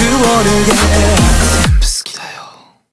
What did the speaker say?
그 원을 yeah